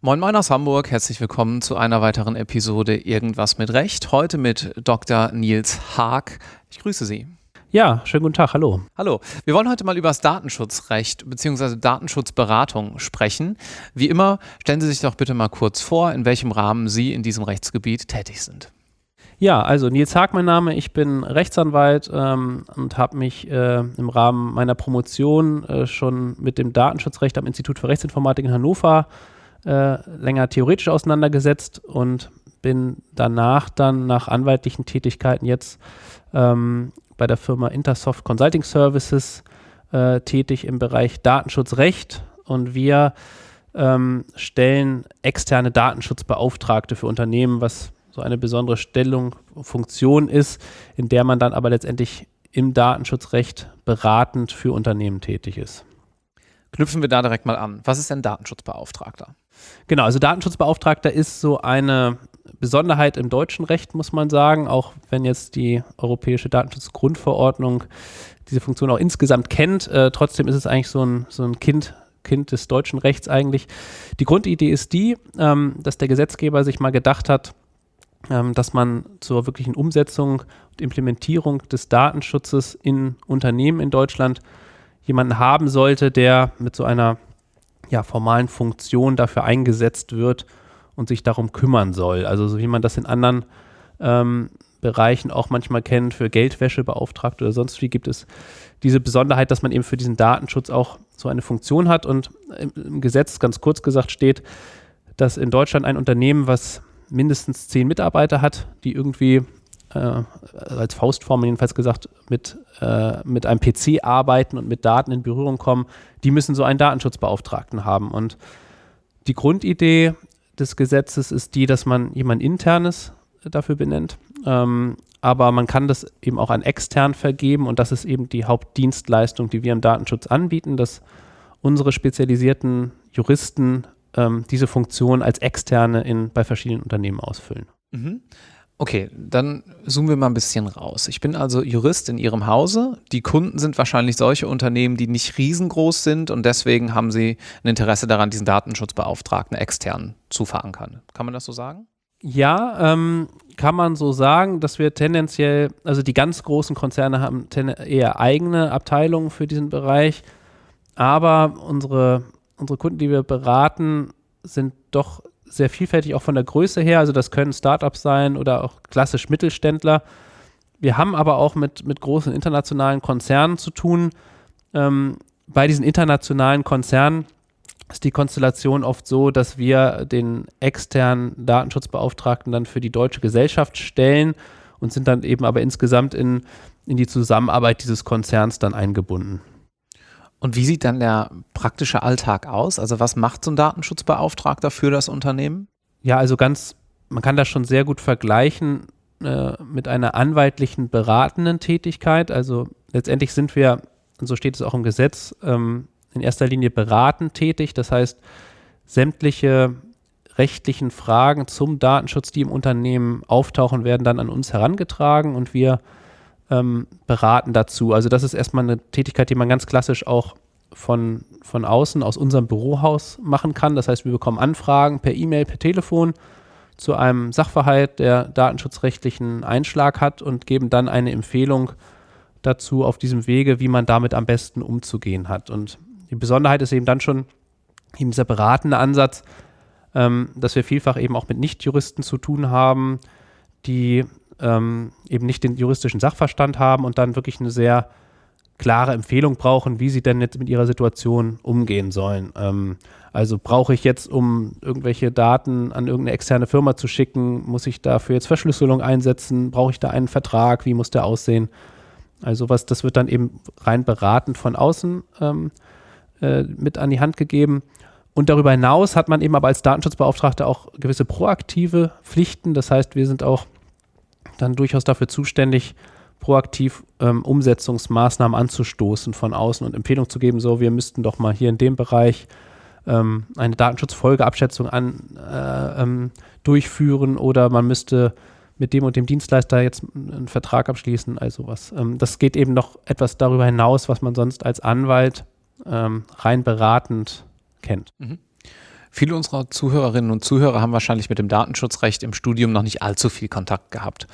Moin Moin aus Hamburg, herzlich willkommen zu einer weiteren Episode Irgendwas mit Recht. Heute mit Dr. Nils Haag. Ich grüße Sie. Ja, schönen guten Tag, hallo. Hallo. Wir wollen heute mal über das Datenschutzrecht bzw. Datenschutzberatung sprechen. Wie immer, stellen Sie sich doch bitte mal kurz vor, in welchem Rahmen Sie in diesem Rechtsgebiet tätig sind. Ja, also Nils Haag mein Name, ich bin Rechtsanwalt ähm, und habe mich äh, im Rahmen meiner Promotion äh, schon mit dem Datenschutzrecht am Institut für Rechtsinformatik in Hannover äh, länger theoretisch auseinandergesetzt und bin danach dann nach anwaltlichen Tätigkeiten jetzt ähm, bei der Firma Intersoft Consulting Services äh, tätig im Bereich Datenschutzrecht. Und wir ähm, stellen externe Datenschutzbeauftragte für Unternehmen, was so eine besondere Stellung, Funktion ist, in der man dann aber letztendlich im Datenschutzrecht beratend für Unternehmen tätig ist. Knüpfen wir da direkt mal an. Was ist denn Datenschutzbeauftragter? Genau, also Datenschutzbeauftragter ist so eine Besonderheit im deutschen Recht, muss man sagen, auch wenn jetzt die Europäische Datenschutzgrundverordnung diese Funktion auch insgesamt kennt. Äh, trotzdem ist es eigentlich so ein, so ein Kind, Kind des deutschen Rechts eigentlich. Die Grundidee ist die, ähm, dass der Gesetzgeber sich mal gedacht hat, dass man zur wirklichen Umsetzung und Implementierung des Datenschutzes in Unternehmen in Deutschland jemanden haben sollte, der mit so einer ja, formalen Funktion dafür eingesetzt wird und sich darum kümmern soll. Also so wie man das in anderen ähm, Bereichen auch manchmal kennt, für Geldwäsche beauftragt oder sonst wie, gibt es diese Besonderheit, dass man eben für diesen Datenschutz auch so eine Funktion hat. Und im Gesetz, ganz kurz gesagt, steht, dass in Deutschland ein Unternehmen, was mindestens zehn Mitarbeiter hat, die irgendwie äh, als Faustformel jedenfalls gesagt, mit, äh, mit einem PC arbeiten und mit Daten in Berührung kommen, die müssen so einen Datenschutzbeauftragten haben. Und die Grundidee des Gesetzes ist die, dass man jemand internes dafür benennt. Ähm, aber man kann das eben auch an extern vergeben und das ist eben die Hauptdienstleistung, die wir im Datenschutz anbieten, dass unsere spezialisierten Juristen ähm, diese Funktion als externe in, bei verschiedenen Unternehmen ausfüllen. Mhm. Okay, dann zoomen wir mal ein bisschen raus. Ich bin also Jurist in Ihrem Hause. Die Kunden sind wahrscheinlich solche Unternehmen, die nicht riesengroß sind und deswegen haben Sie ein Interesse daran, diesen Datenschutzbeauftragten extern zu verankern. Kann man das so sagen? Ja, ähm, kann man so sagen, dass wir tendenziell, also die ganz großen Konzerne haben eher eigene Abteilungen für diesen Bereich, aber unsere, unsere Kunden, die wir beraten, sind doch sehr vielfältig auch von der Größe her. Also das können Startups sein oder auch klassisch Mittelständler. Wir haben aber auch mit, mit großen internationalen Konzernen zu tun. Ähm, bei diesen internationalen Konzernen ist die Konstellation oft so, dass wir den externen Datenschutzbeauftragten dann für die deutsche Gesellschaft stellen und sind dann eben aber insgesamt in, in die Zusammenarbeit dieses Konzerns dann eingebunden. Und wie sieht dann der praktische Alltag aus? Also was macht so ein Datenschutzbeauftragter für das Unternehmen? Ja, also ganz, man kann das schon sehr gut vergleichen äh, mit einer anwaltlichen beratenden Tätigkeit. Also letztendlich sind wir, und so steht es auch im Gesetz, ähm, in erster Linie beratend tätig. Das heißt, sämtliche rechtlichen Fragen zum Datenschutz, die im Unternehmen auftauchen, werden dann an uns herangetragen und wir ähm, beraten dazu. Also das ist erstmal eine Tätigkeit, die man ganz klassisch auch von, von außen, aus unserem Bürohaus machen kann. Das heißt, wir bekommen Anfragen per E-Mail, per Telefon zu einem Sachverhalt, der datenschutzrechtlichen Einschlag hat und geben dann eine Empfehlung dazu auf diesem Wege, wie man damit am besten umzugehen hat. Und die Besonderheit ist eben dann schon eben dieser beratende Ansatz, ähm, dass wir vielfach eben auch mit Nichtjuristen zu tun haben, die ähm, eben nicht den juristischen Sachverstand haben und dann wirklich eine sehr klare Empfehlung brauchen, wie sie denn jetzt mit ihrer Situation umgehen sollen. Ähm, also brauche ich jetzt, um irgendwelche Daten an irgendeine externe Firma zu schicken, muss ich dafür jetzt Verschlüsselung einsetzen? Brauche ich da einen Vertrag? Wie muss der aussehen? Also was, das wird dann eben rein beratend von außen ähm, äh, mit an die Hand gegeben. Und darüber hinaus hat man eben aber als Datenschutzbeauftragter auch gewisse proaktive Pflichten. Das heißt, wir sind auch dann durchaus dafür zuständig, proaktiv ähm, Umsetzungsmaßnahmen anzustoßen von außen und Empfehlungen zu geben, so wir müssten doch mal hier in dem Bereich ähm, eine Datenschutzfolgeabschätzung an, äh, ähm, durchführen oder man müsste mit dem und dem Dienstleister jetzt einen Vertrag abschließen, also was. Ähm, das geht eben noch etwas darüber hinaus, was man sonst als Anwalt ähm, rein beratend kennt. Mhm. Viele unserer Zuhörerinnen und Zuhörer haben wahrscheinlich mit dem Datenschutzrecht im Studium noch nicht allzu viel Kontakt gehabt.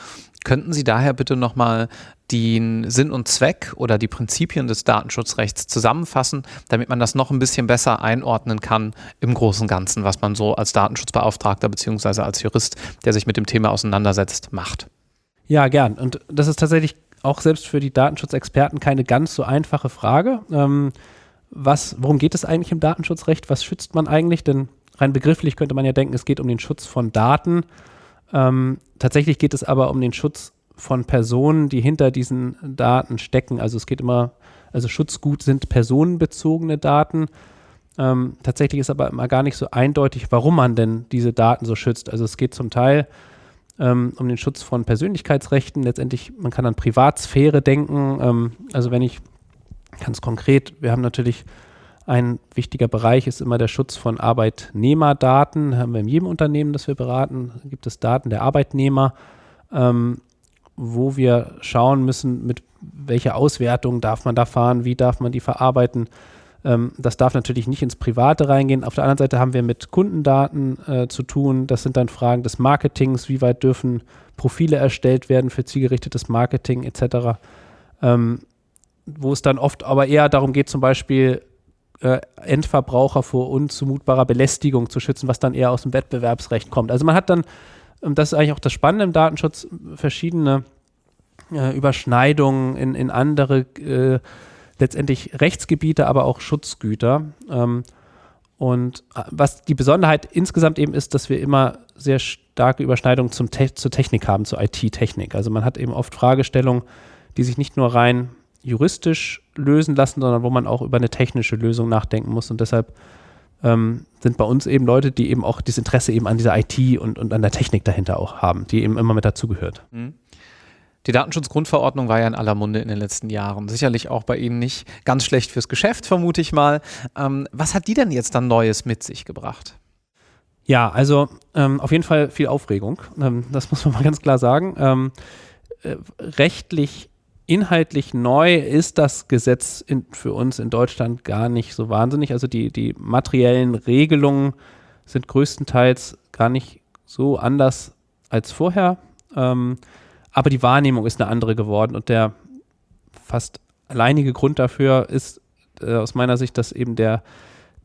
Könnten Sie daher bitte nochmal den Sinn und Zweck oder die Prinzipien des Datenschutzrechts zusammenfassen, damit man das noch ein bisschen besser einordnen kann im Großen und Ganzen, was man so als Datenschutzbeauftragter bzw. als Jurist, der sich mit dem Thema auseinandersetzt, macht? Ja, gern. Und das ist tatsächlich auch selbst für die Datenschutzexperten keine ganz so einfache Frage. Ähm, was, worum geht es eigentlich im Datenschutzrecht? Was schützt man eigentlich? Denn rein begrifflich könnte man ja denken, es geht um den Schutz von Daten. Ähm, tatsächlich geht es aber um den Schutz von Personen, die hinter diesen Daten stecken. Also es geht immer, also Schutzgut sind personenbezogene Daten. Ähm, tatsächlich ist aber immer gar nicht so eindeutig, warum man denn diese Daten so schützt. Also es geht zum Teil ähm, um den Schutz von Persönlichkeitsrechten. Letztendlich, man kann an Privatsphäre denken. Ähm, also wenn ich Ganz konkret, wir haben natürlich ein wichtiger Bereich ist immer der Schutz von Arbeitnehmerdaten. Haben wir in jedem Unternehmen, das wir beraten, gibt es Daten der Arbeitnehmer, ähm, wo wir schauen müssen, mit welcher Auswertung darf man da fahren, wie darf man die verarbeiten. Ähm, das darf natürlich nicht ins Private reingehen. Auf der anderen Seite haben wir mit Kundendaten äh, zu tun. Das sind dann Fragen des Marketings, wie weit dürfen Profile erstellt werden für zielgerichtetes Marketing etc. Ähm, wo es dann oft aber eher darum geht, zum Beispiel äh, Endverbraucher vor unzumutbarer Belästigung zu schützen, was dann eher aus dem Wettbewerbsrecht kommt. Also man hat dann, und das ist eigentlich auch das Spannende im Datenschutz, verschiedene äh, Überschneidungen in, in andere äh, letztendlich Rechtsgebiete, aber auch Schutzgüter. Ähm, und äh, was die Besonderheit insgesamt eben ist, dass wir immer sehr starke Überschneidungen zum Te zur Technik haben, zur IT-Technik. Also man hat eben oft Fragestellungen, die sich nicht nur rein juristisch lösen lassen, sondern wo man auch über eine technische Lösung nachdenken muss. Und deshalb ähm, sind bei uns eben Leute, die eben auch das Interesse eben an dieser IT und, und an der Technik dahinter auch haben, die eben immer mit dazugehört. Mhm. Die Datenschutzgrundverordnung war ja in aller Munde in den letzten Jahren. Sicherlich auch bei Ihnen nicht ganz schlecht fürs Geschäft, vermute ich mal. Ähm, was hat die denn jetzt dann Neues mit sich gebracht? Ja, also ähm, auf jeden Fall viel Aufregung. Ähm, das muss man mal ganz klar sagen. Ähm, äh, rechtlich inhaltlich neu ist das Gesetz in, für uns in Deutschland gar nicht so wahnsinnig. Also die, die materiellen Regelungen sind größtenteils gar nicht so anders als vorher. Ähm, aber die Wahrnehmung ist eine andere geworden und der fast alleinige Grund dafür ist äh, aus meiner Sicht, dass eben der,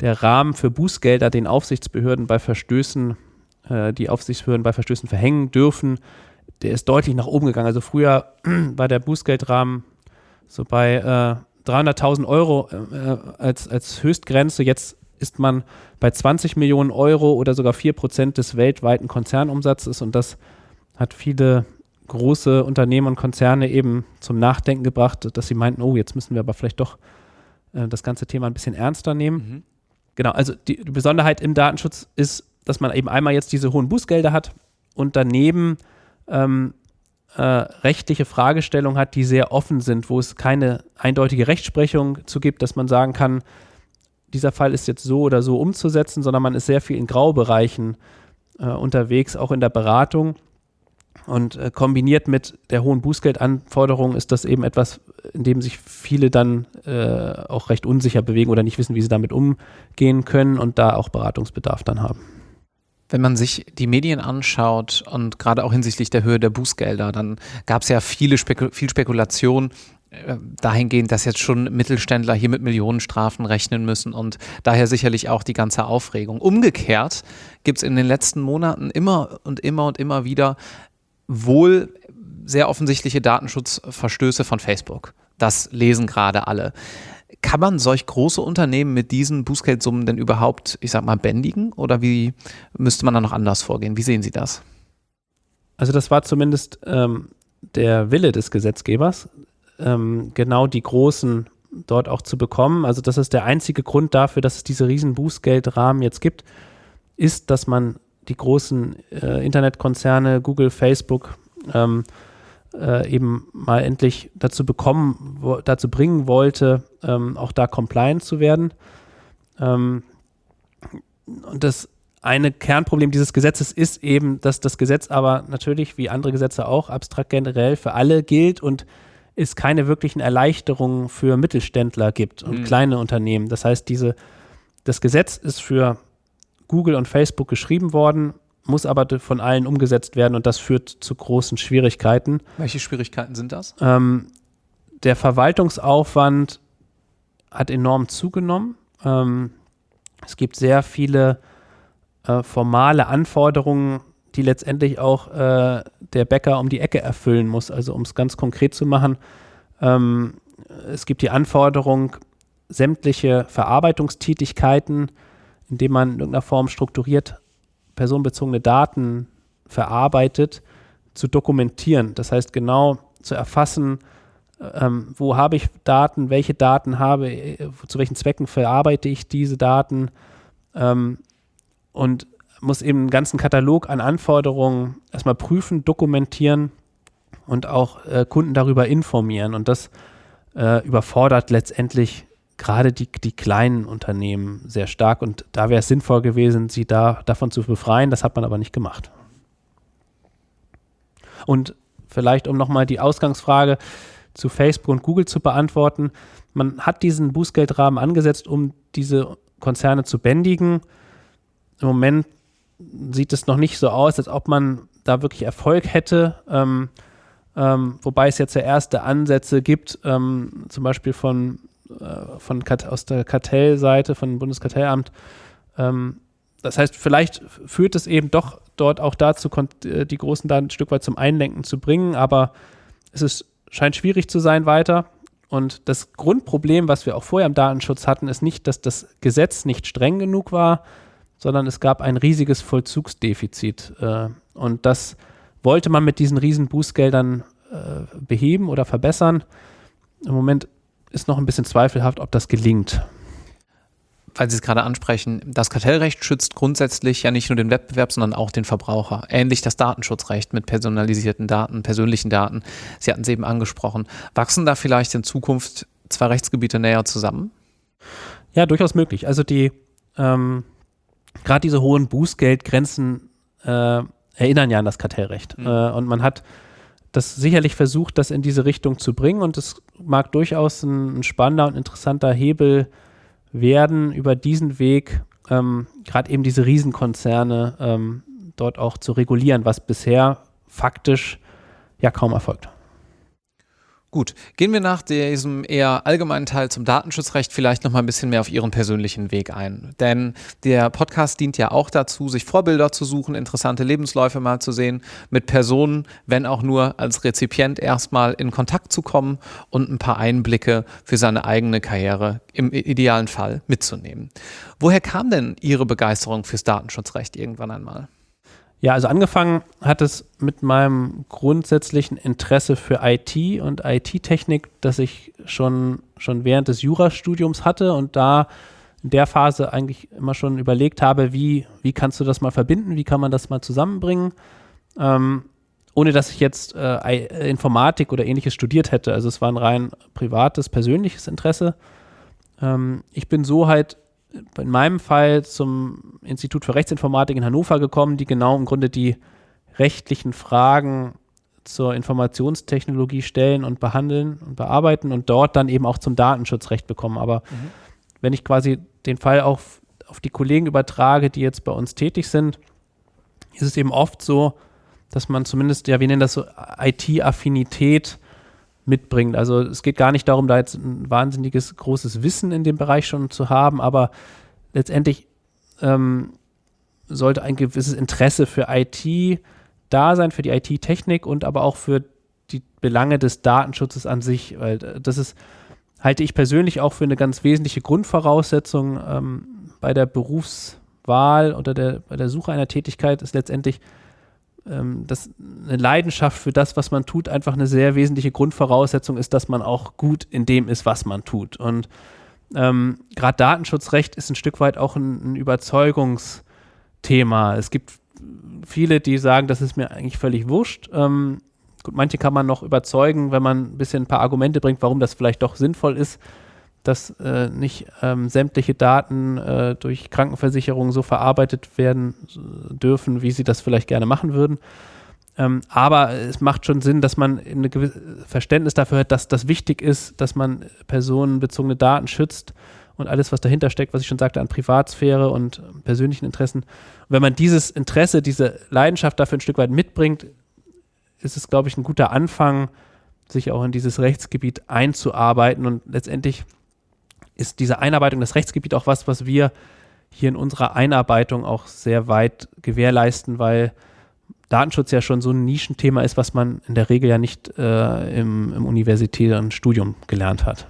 der Rahmen für Bußgelder den Aufsichtsbehörden bei Verstößen, äh, die Aufsichtsbehörden bei Verstößen verhängen dürfen, der ist deutlich nach oben gegangen. Also früher war der Bußgeldrahmen so bei äh, 300.000 Euro äh, als, als Höchstgrenze. Jetzt ist man bei 20 Millionen Euro oder sogar 4 Prozent des weltweiten Konzernumsatzes und das hat viele große Unternehmen und Konzerne eben zum Nachdenken gebracht, dass sie meinten, oh, jetzt müssen wir aber vielleicht doch äh, das ganze Thema ein bisschen ernster nehmen. Mhm. Genau, also die, die Besonderheit im Datenschutz ist, dass man eben einmal jetzt diese hohen Bußgelder hat und daneben ähm, äh, rechtliche Fragestellungen hat, die sehr offen sind, wo es keine eindeutige Rechtsprechung zu gibt, dass man sagen kann, dieser Fall ist jetzt so oder so umzusetzen, sondern man ist sehr viel in Graubereichen äh, unterwegs, auch in der Beratung. Und äh, kombiniert mit der hohen Bußgeldanforderung ist das eben etwas, in dem sich viele dann äh, auch recht unsicher bewegen oder nicht wissen, wie sie damit umgehen können und da auch Beratungsbedarf dann haben. Wenn man sich die Medien anschaut und gerade auch hinsichtlich der Höhe der Bußgelder, dann gab es ja viele Spekul viel Spekulation äh, dahingehend, dass jetzt schon Mittelständler hier mit Millionenstrafen rechnen müssen und daher sicherlich auch die ganze Aufregung. Umgekehrt gibt es in den letzten Monaten immer und immer und immer wieder wohl sehr offensichtliche Datenschutzverstöße von Facebook. Das lesen gerade alle. Kann man solch große Unternehmen mit diesen Bußgeldsummen denn überhaupt, ich sag mal, bändigen? Oder wie müsste man da noch anders vorgehen? Wie sehen Sie das? Also das war zumindest ähm, der Wille des Gesetzgebers, ähm, genau die großen dort auch zu bekommen. Also das ist der einzige Grund dafür, dass es diese riesen Bußgeldrahmen jetzt gibt, ist, dass man die großen äh, Internetkonzerne, Google, Facebook, ähm, äh, eben mal endlich dazu bekommen, wo, dazu bringen wollte, ähm, auch da compliant zu werden. Ähm, und das eine Kernproblem dieses Gesetzes ist eben, dass das Gesetz aber natürlich, wie andere Gesetze auch, abstrakt generell für alle gilt und es keine wirklichen Erleichterungen für Mittelständler gibt und mhm. kleine Unternehmen. Das heißt, diese, das Gesetz ist für Google und Facebook geschrieben worden, muss aber von allen umgesetzt werden und das führt zu großen Schwierigkeiten. Welche Schwierigkeiten sind das? Ähm, der Verwaltungsaufwand hat enorm zugenommen. Ähm, es gibt sehr viele äh, formale Anforderungen, die letztendlich auch äh, der Bäcker um die Ecke erfüllen muss. Also um es ganz konkret zu machen, ähm, es gibt die Anforderung, sämtliche Verarbeitungstätigkeiten, indem man in irgendeiner Form strukturiert personenbezogene Daten verarbeitet, zu dokumentieren. Das heißt genau zu erfassen, ähm, wo habe ich Daten, welche Daten habe, äh, zu welchen Zwecken verarbeite ich diese Daten ähm, und muss eben einen ganzen Katalog an Anforderungen erstmal prüfen, dokumentieren und auch äh, Kunden darüber informieren. Und das äh, überfordert letztendlich gerade die, die kleinen Unternehmen sehr stark. Und da wäre es sinnvoll gewesen, sie da davon zu befreien. Das hat man aber nicht gemacht. Und vielleicht, um nochmal die Ausgangsfrage zu Facebook und Google zu beantworten. Man hat diesen Bußgeldrahmen angesetzt, um diese Konzerne zu bändigen. Im Moment sieht es noch nicht so aus, als ob man da wirklich Erfolg hätte. Ähm, ähm, wobei es jetzt ja erste Ansätze gibt, ähm, zum Beispiel von, äh, von aus der Kartellseite, von Bundeskartellamt. Ähm, das heißt, vielleicht führt es eben doch dort auch dazu, äh, die großen Daten ein Stück weit zum Einlenken zu bringen, aber es ist scheint schwierig zu sein weiter. Und das Grundproblem, was wir auch vorher im Datenschutz hatten, ist nicht, dass das Gesetz nicht streng genug war, sondern es gab ein riesiges Vollzugsdefizit. Äh, und das wollte man mit diesen riesen Bußgeldern äh, beheben oder verbessern. Im Moment ist noch ein bisschen zweifelhaft, ob das gelingt weil Sie es gerade ansprechen, das Kartellrecht schützt grundsätzlich ja nicht nur den Wettbewerb, sondern auch den Verbraucher. Ähnlich das Datenschutzrecht mit personalisierten Daten, persönlichen Daten. Sie hatten es eben angesprochen. Wachsen da vielleicht in Zukunft zwei Rechtsgebiete näher zusammen? Ja, durchaus möglich. Also die ähm, gerade diese hohen Bußgeldgrenzen äh, erinnern ja an das Kartellrecht. Mhm. Äh, und man hat das sicherlich versucht, das in diese Richtung zu bringen. Und es mag durchaus ein, ein spannender und interessanter Hebel sein werden über diesen Weg ähm, gerade eben diese Riesenkonzerne ähm, dort auch zu regulieren, was bisher faktisch ja kaum erfolgt. Gut, gehen wir nach diesem eher allgemeinen Teil zum Datenschutzrecht vielleicht noch mal ein bisschen mehr auf Ihren persönlichen Weg ein. Denn der Podcast dient ja auch dazu, sich Vorbilder zu suchen, interessante Lebensläufe mal zu sehen, mit Personen, wenn auch nur als Rezipient erstmal in Kontakt zu kommen und ein paar Einblicke für seine eigene Karriere im idealen Fall mitzunehmen. Woher kam denn Ihre Begeisterung fürs Datenschutzrecht irgendwann einmal? Ja, also angefangen hat es mit meinem grundsätzlichen Interesse für IT und IT-Technik, das ich schon, schon während des Jurastudiums hatte und da in der Phase eigentlich immer schon überlegt habe, wie, wie kannst du das mal verbinden, wie kann man das mal zusammenbringen, ähm, ohne dass ich jetzt äh, Informatik oder ähnliches studiert hätte. Also es war ein rein privates, persönliches Interesse. Ähm, ich bin so halt in meinem Fall zum Institut für Rechtsinformatik in Hannover gekommen, die genau im Grunde die rechtlichen Fragen zur Informationstechnologie stellen und behandeln und bearbeiten und dort dann eben auch zum Datenschutzrecht bekommen. Aber mhm. wenn ich quasi den Fall auch auf die Kollegen übertrage, die jetzt bei uns tätig sind, ist es eben oft so, dass man zumindest, ja, wir nennen das so IT-Affinität mitbringt. Also es geht gar nicht darum, da jetzt ein wahnsinniges großes Wissen in dem Bereich schon zu haben, aber letztendlich ähm, sollte ein gewisses Interesse für IT da sein, für die IT-Technik und aber auch für die Belange des Datenschutzes an sich, weil das ist, halte ich persönlich auch für eine ganz wesentliche Grundvoraussetzung ähm, bei der Berufswahl oder der, bei der Suche einer Tätigkeit ist letztendlich ähm, dass eine Leidenschaft für das, was man tut, einfach eine sehr wesentliche Grundvoraussetzung ist, dass man auch gut in dem ist, was man tut. Und ähm, gerade Datenschutzrecht ist ein Stück weit auch ein, ein Überzeugungsthema. Es gibt viele, die sagen, das ist mir eigentlich völlig wurscht. Ähm, gut, manche kann man noch überzeugen, wenn man ein bisschen ein paar Argumente bringt, warum das vielleicht doch sinnvoll ist. Dass äh, nicht ähm, sämtliche Daten äh, durch Krankenversicherungen so verarbeitet werden dürfen, wie sie das vielleicht gerne machen würden. Ähm, aber es macht schon Sinn, dass man ein Verständnis dafür hat, dass das wichtig ist, dass man personenbezogene Daten schützt und alles, was dahinter steckt, was ich schon sagte, an Privatsphäre und persönlichen Interessen. Und wenn man dieses Interesse, diese Leidenschaft dafür ein Stück weit mitbringt, ist es, glaube ich, ein guter Anfang, sich auch in dieses Rechtsgebiet einzuarbeiten. Und letztendlich ist diese Einarbeitung, das Rechtsgebiet auch was, was wir hier in unserer Einarbeitung auch sehr weit gewährleisten, weil Datenschutz ja schon so ein Nischenthema ist, was man in der Regel ja nicht äh, im, im universitären Studium gelernt hat.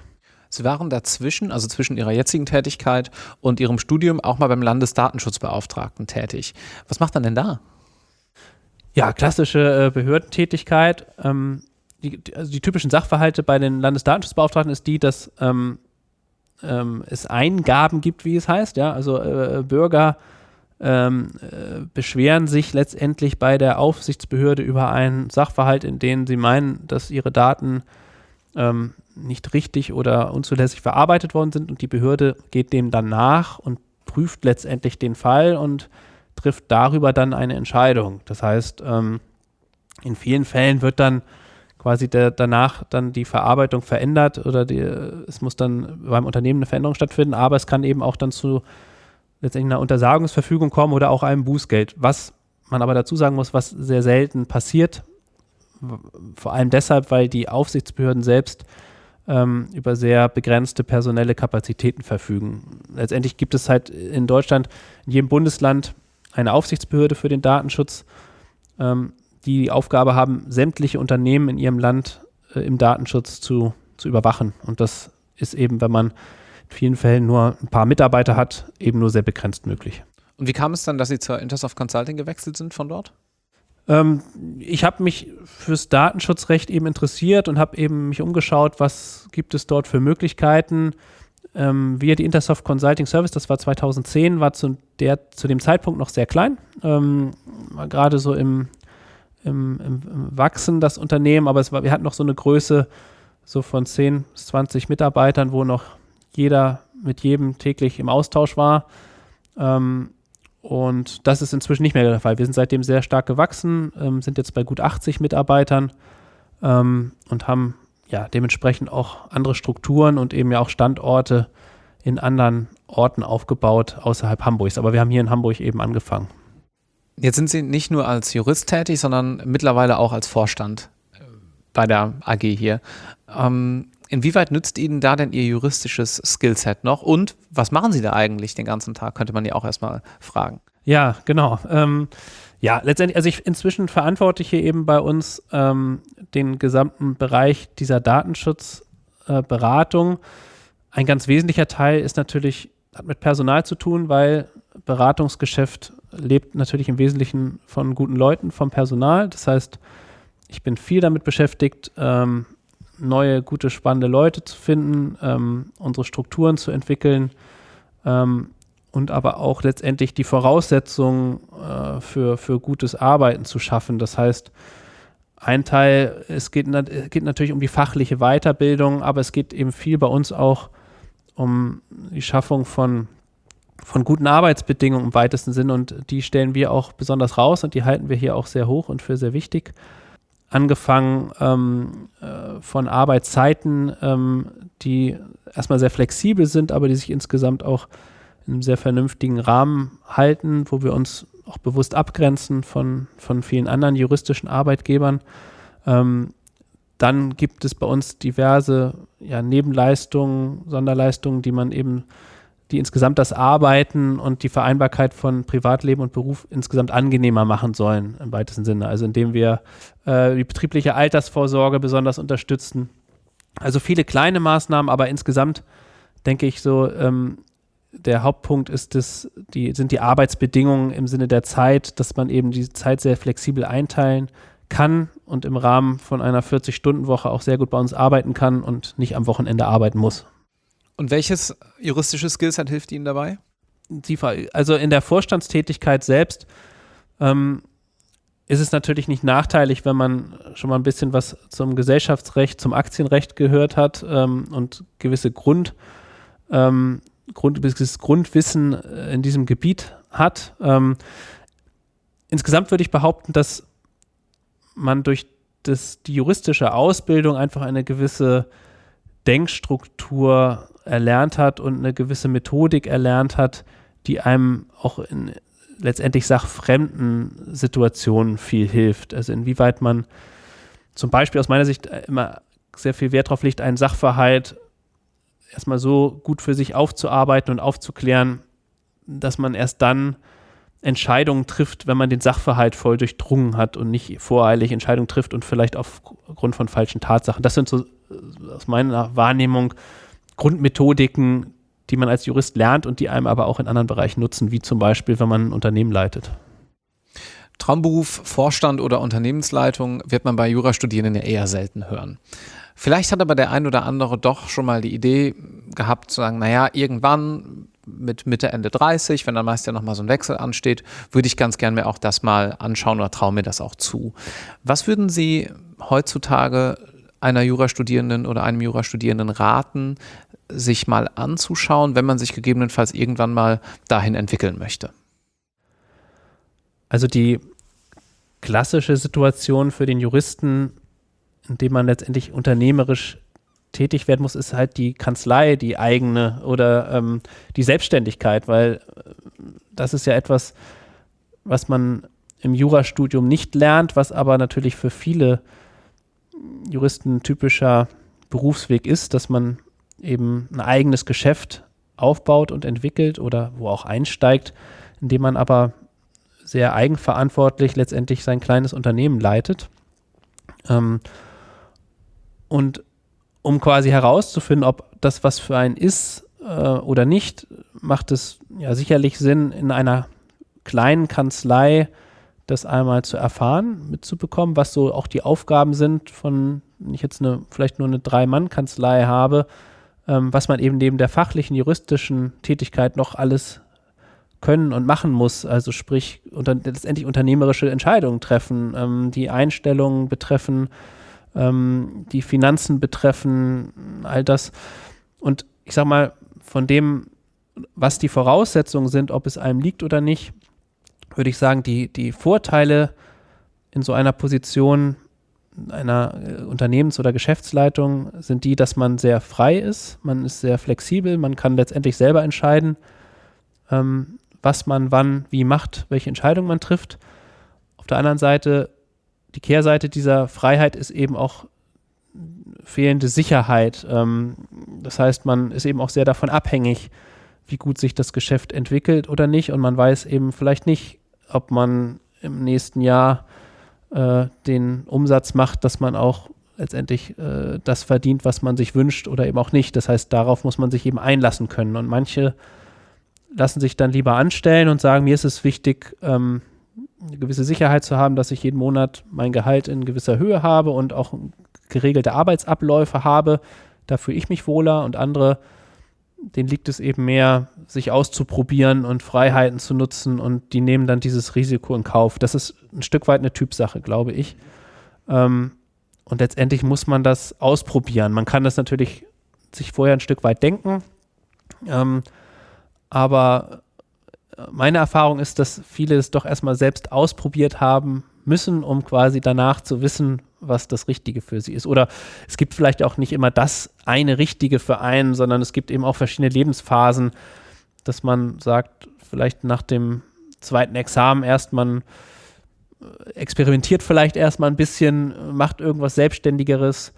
Sie waren dazwischen, also zwischen Ihrer jetzigen Tätigkeit und Ihrem Studium, auch mal beim Landesdatenschutzbeauftragten tätig. Was macht man denn da? Ja, klassische äh, Behördentätigkeit. Ähm, die, also die typischen Sachverhalte bei den Landesdatenschutzbeauftragten ist die, dass ähm, ähm, es Eingaben gibt, wie es heißt. Ja, also äh, Bürger ähm, äh, beschweren sich letztendlich bei der Aufsichtsbehörde über einen Sachverhalt, in dem sie meinen, dass ihre Daten ähm, nicht richtig oder unzulässig verarbeitet worden sind und die Behörde geht dem dann nach und prüft letztendlich den Fall und trifft darüber dann eine Entscheidung. Das heißt, ähm, in vielen Fällen wird dann quasi der, danach dann die Verarbeitung verändert oder die, es muss dann beim Unternehmen eine Veränderung stattfinden, aber es kann eben auch dann zu letztendlich einer Untersagungsverfügung kommen oder auch einem Bußgeld. Was man aber dazu sagen muss, was sehr selten passiert, vor allem deshalb, weil die Aufsichtsbehörden selbst ähm, über sehr begrenzte personelle Kapazitäten verfügen. Letztendlich gibt es halt in Deutschland, in jedem Bundesland eine Aufsichtsbehörde für den Datenschutz. Ähm, die Aufgabe haben, sämtliche Unternehmen in ihrem Land äh, im Datenschutz zu, zu überwachen. Und das ist eben, wenn man in vielen Fällen nur ein paar Mitarbeiter hat, eben nur sehr begrenzt möglich. Und wie kam es dann, dass Sie zur Intersoft Consulting gewechselt sind von dort? Ähm, ich habe mich fürs Datenschutzrecht eben interessiert und habe eben mich umgeschaut, was gibt es dort für Möglichkeiten. Ähm, wir, die Intersoft Consulting Service, das war 2010, war zu, der, zu dem Zeitpunkt noch sehr klein. Ähm, gerade so im im, im, im Wachsen, das Unternehmen, aber es war, wir hatten noch so eine Größe so von 10 bis 20 Mitarbeitern, wo noch jeder mit jedem täglich im Austausch war. Ähm, und das ist inzwischen nicht mehr der Fall. Wir sind seitdem sehr stark gewachsen, ähm, sind jetzt bei gut 80 Mitarbeitern ähm, und haben ja dementsprechend auch andere Strukturen und eben ja auch Standorte in anderen Orten aufgebaut außerhalb Hamburgs. Aber wir haben hier in Hamburg eben angefangen. Jetzt sind Sie nicht nur als Jurist tätig, sondern mittlerweile auch als Vorstand bei der AG hier. Ähm, inwieweit nützt Ihnen da denn Ihr juristisches Skillset noch? Und was machen Sie da eigentlich den ganzen Tag? Könnte man ja auch erstmal fragen. Ja, genau. Ähm, ja, letztendlich, also ich inzwischen verantworte ich hier eben bei uns ähm, den gesamten Bereich dieser Datenschutzberatung. Äh, Ein ganz wesentlicher Teil ist natürlich, hat mit Personal zu tun, weil Beratungsgeschäft lebt natürlich im Wesentlichen von guten Leuten, vom Personal. Das heißt, ich bin viel damit beschäftigt, ähm, neue, gute, spannende Leute zu finden, ähm, unsere Strukturen zu entwickeln ähm, und aber auch letztendlich die Voraussetzungen äh, für, für gutes Arbeiten zu schaffen. Das heißt, ein Teil, es geht, geht natürlich um die fachliche Weiterbildung, aber es geht eben viel bei uns auch um die Schaffung von von guten Arbeitsbedingungen im weitesten Sinne und die stellen wir auch besonders raus und die halten wir hier auch sehr hoch und für sehr wichtig. Angefangen ähm, äh, von Arbeitszeiten, ähm, die erstmal sehr flexibel sind, aber die sich insgesamt auch in einem sehr vernünftigen Rahmen halten, wo wir uns auch bewusst abgrenzen von, von vielen anderen juristischen Arbeitgebern. Ähm, dann gibt es bei uns diverse ja, Nebenleistungen, Sonderleistungen, die man eben die insgesamt das Arbeiten und die Vereinbarkeit von Privatleben und Beruf insgesamt angenehmer machen sollen, im weitesten Sinne. Also indem wir äh, die betriebliche Altersvorsorge besonders unterstützen. Also viele kleine Maßnahmen, aber insgesamt denke ich so, ähm, der Hauptpunkt ist das, die, sind die Arbeitsbedingungen im Sinne der Zeit, dass man eben die Zeit sehr flexibel einteilen kann und im Rahmen von einer 40-Stunden-Woche auch sehr gut bei uns arbeiten kann und nicht am Wochenende arbeiten muss. Und welches juristische Skillset hilft Ihnen dabei? Also in der Vorstandstätigkeit selbst ähm, ist es natürlich nicht nachteilig, wenn man schon mal ein bisschen was zum Gesellschaftsrecht, zum Aktienrecht gehört hat ähm, und gewisse Grundlagen ähm, Grund, Grundwissen äh, in diesem Gebiet hat. Ähm, insgesamt würde ich behaupten, dass man durch das, die juristische Ausbildung einfach eine gewisse Denkstruktur erlernt hat und eine gewisse Methodik erlernt hat, die einem auch in letztendlich sachfremden Situationen viel hilft. Also inwieweit man zum Beispiel aus meiner Sicht immer sehr viel Wert darauf legt, einen Sachverhalt erstmal so gut für sich aufzuarbeiten und aufzuklären, dass man erst dann Entscheidungen trifft, wenn man den Sachverhalt voll durchdrungen hat und nicht voreilig Entscheidungen trifft und vielleicht aufgrund von falschen Tatsachen. Das sind so äh, aus meiner Wahrnehmung Grundmethodiken, die man als Jurist lernt und die einem aber auch in anderen Bereichen nutzen, wie zum Beispiel, wenn man ein Unternehmen leitet. Traumberuf, Vorstand oder Unternehmensleitung wird man bei Jurastudierenden ja eher selten hören. Vielleicht hat aber der ein oder andere doch schon mal die Idee gehabt zu sagen, naja, irgendwann mit Mitte, Ende 30, wenn dann meist ja nochmal so ein Wechsel ansteht, würde ich ganz gern mir auch das mal anschauen oder traue mir das auch zu. Was würden Sie heutzutage einer Jurastudierenden oder einem Jurastudierenden raten, sich mal anzuschauen, wenn man sich gegebenenfalls irgendwann mal dahin entwickeln möchte? Also die klassische Situation für den Juristen, in dem man letztendlich unternehmerisch tätig werden muss, ist halt die Kanzlei, die eigene oder ähm, die Selbstständigkeit, weil äh, das ist ja etwas, was man im Jurastudium nicht lernt, was aber natürlich für viele Juristen typischer Berufsweg ist, dass man eben ein eigenes Geschäft aufbaut und entwickelt oder wo auch einsteigt, indem man aber sehr eigenverantwortlich letztendlich sein kleines Unternehmen leitet. Ähm, und um quasi herauszufinden, ob das was für einen ist äh, oder nicht, macht es ja sicherlich Sinn, in einer kleinen Kanzlei das einmal zu erfahren, mitzubekommen, was so auch die Aufgaben sind von, wenn ich jetzt eine, vielleicht nur eine Drei-Mann-Kanzlei habe, ähm, was man eben neben der fachlichen, juristischen Tätigkeit noch alles können und machen muss. Also sprich, unter, letztendlich unternehmerische Entscheidungen treffen, ähm, die Einstellungen betreffen, ähm, die Finanzen betreffen, all das. Und ich sag mal, von dem, was die Voraussetzungen sind, ob es einem liegt oder nicht, würde ich sagen, die, die Vorteile in so einer Position einer äh, Unternehmens- oder Geschäftsleitung sind die, dass man sehr frei ist, man ist sehr flexibel, man kann letztendlich selber entscheiden, ähm, was man wann wie macht, welche Entscheidung man trifft. Auf der anderen Seite, die Kehrseite dieser Freiheit ist eben auch fehlende Sicherheit. Ähm, das heißt, man ist eben auch sehr davon abhängig, wie gut sich das Geschäft entwickelt oder nicht. Und man weiß eben vielleicht nicht, ob man im nächsten Jahr äh, den Umsatz macht, dass man auch letztendlich äh, das verdient, was man sich wünscht oder eben auch nicht. Das heißt, darauf muss man sich eben einlassen können. Und manche lassen sich dann lieber anstellen und sagen, mir ist es wichtig, ähm, eine gewisse Sicherheit zu haben, dass ich jeden Monat mein Gehalt in gewisser Höhe habe und auch geregelte Arbeitsabläufe habe. Da fühle ich mich wohler und andere denen liegt es eben mehr, sich auszuprobieren und Freiheiten zu nutzen und die nehmen dann dieses Risiko in Kauf. Das ist ein Stück weit eine Typsache, glaube ich. Ähm, und letztendlich muss man das ausprobieren. Man kann das natürlich sich vorher ein Stück weit denken, ähm, aber meine Erfahrung ist, dass viele es doch erstmal selbst ausprobiert haben müssen, um quasi danach zu wissen, was das Richtige für sie ist. Oder es gibt vielleicht auch nicht immer das eine Richtige für einen, sondern es gibt eben auch verschiedene Lebensphasen, dass man sagt, vielleicht nach dem zweiten Examen erst man äh, experimentiert vielleicht erstmal ein bisschen, macht irgendwas Selbstständigeres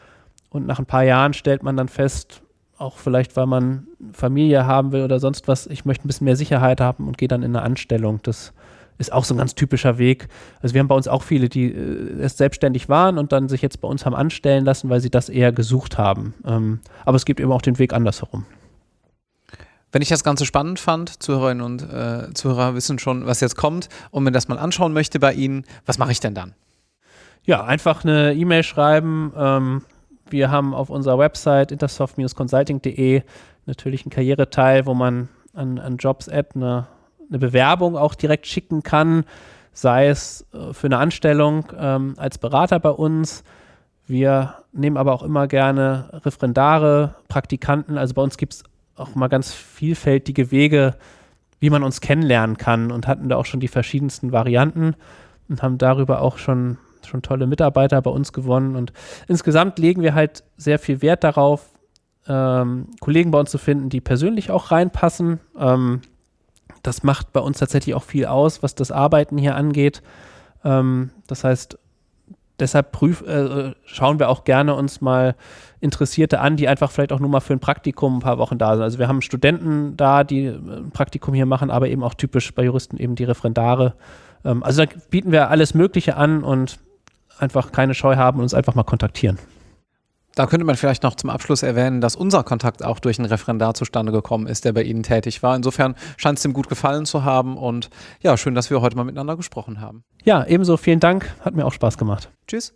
und nach ein paar Jahren stellt man dann fest, auch vielleicht, weil man Familie haben will oder sonst was, ich möchte ein bisschen mehr Sicherheit haben und gehe dann in eine Anstellung. Das ist auch so ein ganz typischer Weg. Also wir haben bei uns auch viele, die äh, erst selbstständig waren und dann sich jetzt bei uns haben anstellen lassen, weil sie das eher gesucht haben. Ähm, aber es gibt eben auch den Weg andersherum. Wenn ich das Ganze spannend fand, Zuhörerinnen und äh, Zuhörer wissen schon, was jetzt kommt und mir das mal anschauen möchte bei Ihnen, was mache ich denn dann? Ja, einfach eine E-Mail schreiben. Ähm, wir haben auf unserer Website intersoft-consulting.de natürlich einen Karriereteil, wo man an, an Jobs-Ad eine eine Bewerbung auch direkt schicken kann, sei es äh, für eine Anstellung ähm, als Berater bei uns. Wir nehmen aber auch immer gerne Referendare, Praktikanten. Also bei uns gibt es auch mal ganz vielfältige Wege, wie man uns kennenlernen kann und hatten da auch schon die verschiedensten Varianten und haben darüber auch schon, schon tolle Mitarbeiter bei uns gewonnen. Und insgesamt legen wir halt sehr viel Wert darauf, ähm, Kollegen bei uns zu finden, die persönlich auch reinpassen. Ähm, das macht bei uns tatsächlich auch viel aus, was das Arbeiten hier angeht. Ähm, das heißt, deshalb prüf, äh, schauen wir auch gerne uns mal Interessierte an, die einfach vielleicht auch nur mal für ein Praktikum ein paar Wochen da sind. Also wir haben Studenten da, die ein Praktikum hier machen, aber eben auch typisch bei Juristen eben die Referendare. Ähm, also da bieten wir alles Mögliche an und einfach keine Scheu haben und uns einfach mal kontaktieren. Da könnte man vielleicht noch zum Abschluss erwähnen, dass unser Kontakt auch durch einen Referendar zustande gekommen ist, der bei Ihnen tätig war. Insofern scheint es ihm gut gefallen zu haben und ja, schön, dass wir heute mal miteinander gesprochen haben. Ja, ebenso vielen Dank. Hat mir auch Spaß gemacht. Tschüss.